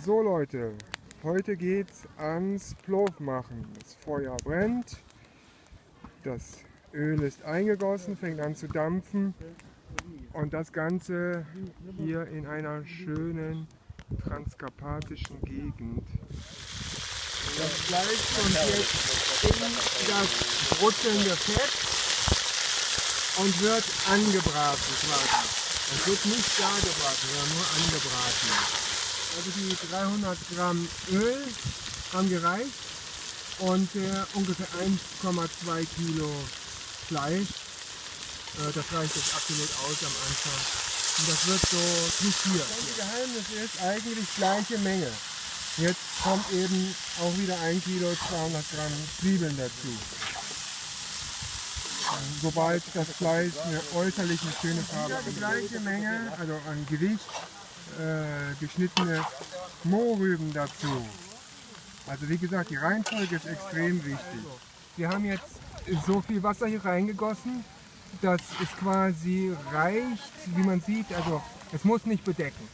So Leute, heute geht's ans Plov machen. Das Feuer brennt, das Öl ist eingegossen, fängt an zu dampfen und das Ganze hier in einer schönen transkarpatischen Gegend. Das Fleisch kommt jetzt in das brutzelnde Fett und wird angebraten quasi. Es wird nicht gar gebraten, sondern nur angebraten. Also die 300 Gramm Öl haben gereicht und äh, ungefähr 1,2 Kilo Fleisch. Äh, das reicht jetzt absolut aus am Anfang. Und das wird so frittiert. Das Geheimnis ist eigentlich gleiche Menge. Jetzt kommt eben auch wieder 1 Kilo 200 Gramm Zwiebeln dazu. Sobald das Fleisch eine äußerlich eine schöne Farbe hat. Die gleiche Menge, also an Gewicht, äh, geschnittene Mohrrüben dazu. Also wie gesagt, die Reihenfolge ist extrem wichtig. Wir haben jetzt so viel Wasser hier reingegossen, dass es quasi reicht, wie man sieht, also es muss nicht bedecken.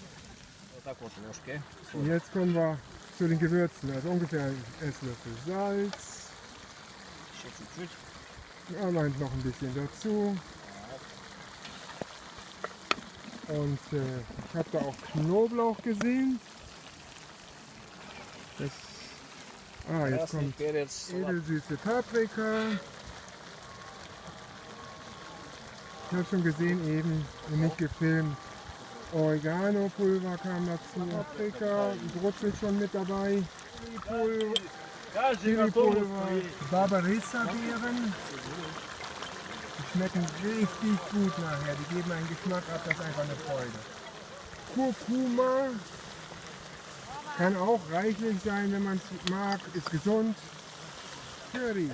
Und jetzt kommen wir zu den Gewürzen, also ungefähr ein Esslöffel Salz. Ja, meint noch ein bisschen dazu. Und äh, ich habe da auch Knoblauch gesehen. Das, ah, jetzt kommt edelsüße Paprika. Ich habe schon gesehen eben, nicht gefilmt. Oregano-Pulver kam dazu, Paprika, brutzelt schon mit dabei. Chili-Pulver, Barbarissa-Beeren schmecken richtig gut nachher. Die geben einen Geschmack ab, das ist einfach eine Freude. Kurkuma kann auch reichlich sein, wenn man es mag, ist gesund. Curry.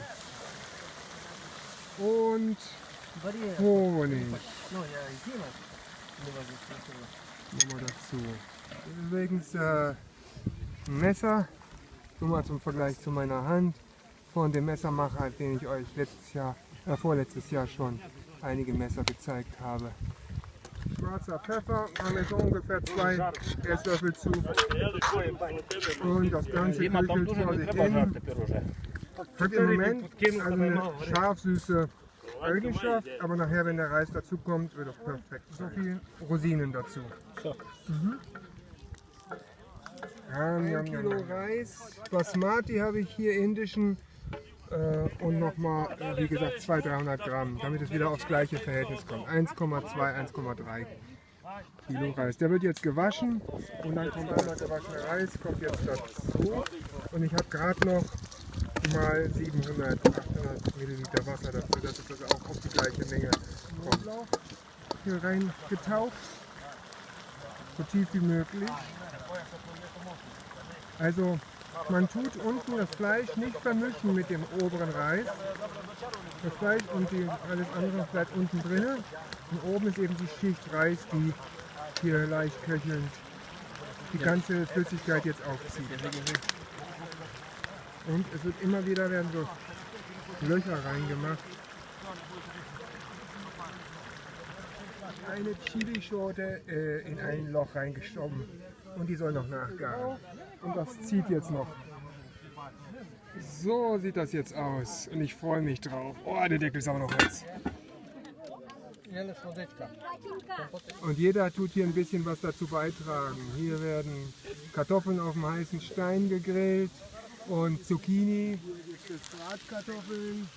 Und Honig. Nochmal dazu. Übrigens äh, ein Messer, nur mal zum Vergleich zu meiner Hand, von dem Messermacher, den ich euch letztes Jahr äh, vorletztes Jahr schon einige Messer gezeigt habe. Schwarzer Pfeffer haben wir so ungefähr zwei Esslöffel zu. Und das Ganze küchelt vor sich hin. Hat im Moment also eine scharf-süße Eigenschaft, aber nachher, wenn der Reis dazu kommt, wird es perfekt. So viel Rosinen dazu. Mhm. Ein Kilo Reis. Basmati habe ich hier indischen äh, und nochmal, äh, wie gesagt, 200, 300 Gramm, damit es wieder aufs gleiche Verhältnis kommt. 1,2, 1,3 Kilo Reis. Der wird jetzt gewaschen und dann kommt einmal gewaschener Reis, kommt jetzt dazu. Und ich habe gerade noch mal 700, 800 Milliliter Wasser dazu, dass es also auch auf die gleiche Menge kommt. Hier rein getaucht, so tief wie möglich. Also man tut unten das Fleisch nicht vermischen mit dem oberen Reis. Das Fleisch und die, alles andere bleibt unten drin. Und oben ist eben die Schicht Reis, die hier leicht köchelnd die ganze Flüssigkeit jetzt aufzieht. Und es wird immer wieder werden so Löcher reingemacht. Eine Chilischote äh, in ein Loch reingeschoben und die soll noch nachgaren. Und das zieht jetzt noch. So sieht das jetzt aus und ich freue mich drauf. Oh, der Deckel ist aber noch heiß. Und jeder tut hier ein bisschen was dazu beitragen. Hier werden Kartoffeln auf dem heißen Stein gegrillt und Zucchini, Bratkartoffeln,